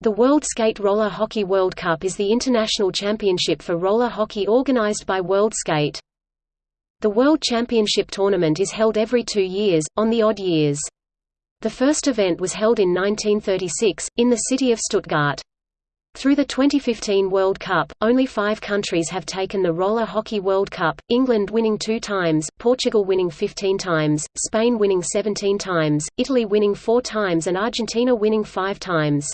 The World Skate Roller Hockey World Cup is the international championship for roller hockey organized by World Skate. The World Championship tournament is held every two years, on the odd years. The first event was held in 1936, in the city of Stuttgart. Through the 2015 World Cup, only five countries have taken the Roller Hockey World Cup, England winning two times, Portugal winning 15 times, Spain winning 17 times, Italy winning four times and Argentina winning five times.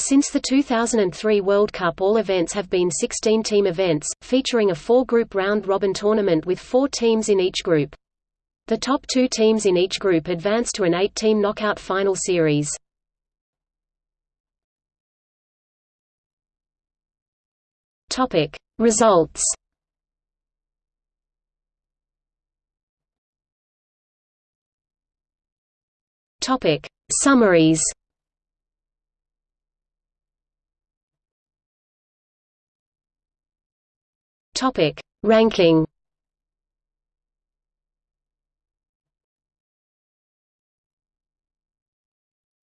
Since the 2003 World Cup all events have been 16-team events, featuring a four-group round-robin tournament with four teams in each group. The top two teams in each group advance to an eight-team knockout final series. Results Summaries Topic: Ranking.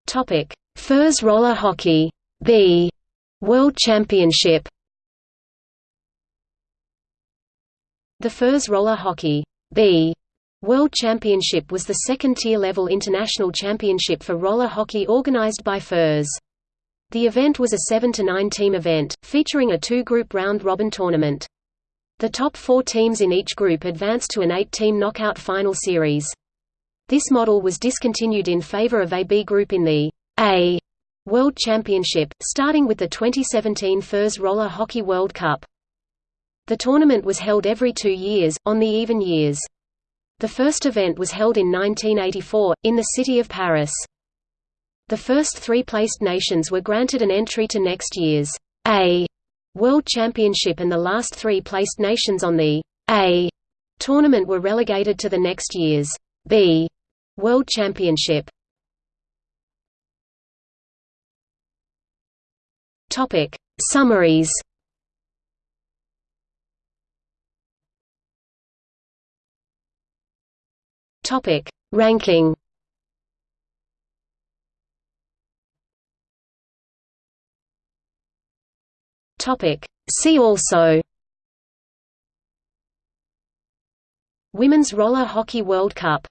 Topic: FIRS roller hockey B World Championship. The FIRS roller hockey B World Championship was the second-tier level international championship for roller hockey organized by FIRS. The event was a 7–9 team event, featuring a two-group round-robin tournament. The top four teams in each group advanced to an eight-team knockout final series. This model was discontinued in favor of a B group in the A World Championship, starting with the 2017 FIRS Roller Hockey World Cup. The tournament was held every two years, on the even years. The first event was held in 1984, in the city of Paris. The first three placed nations were granted an entry to next year's A World Championship and the last three placed nations on the A tournament were relegated to the next year's B World Championship. Topic Summaries Topic Ranking Topic. See also Women's Roller Hockey World Cup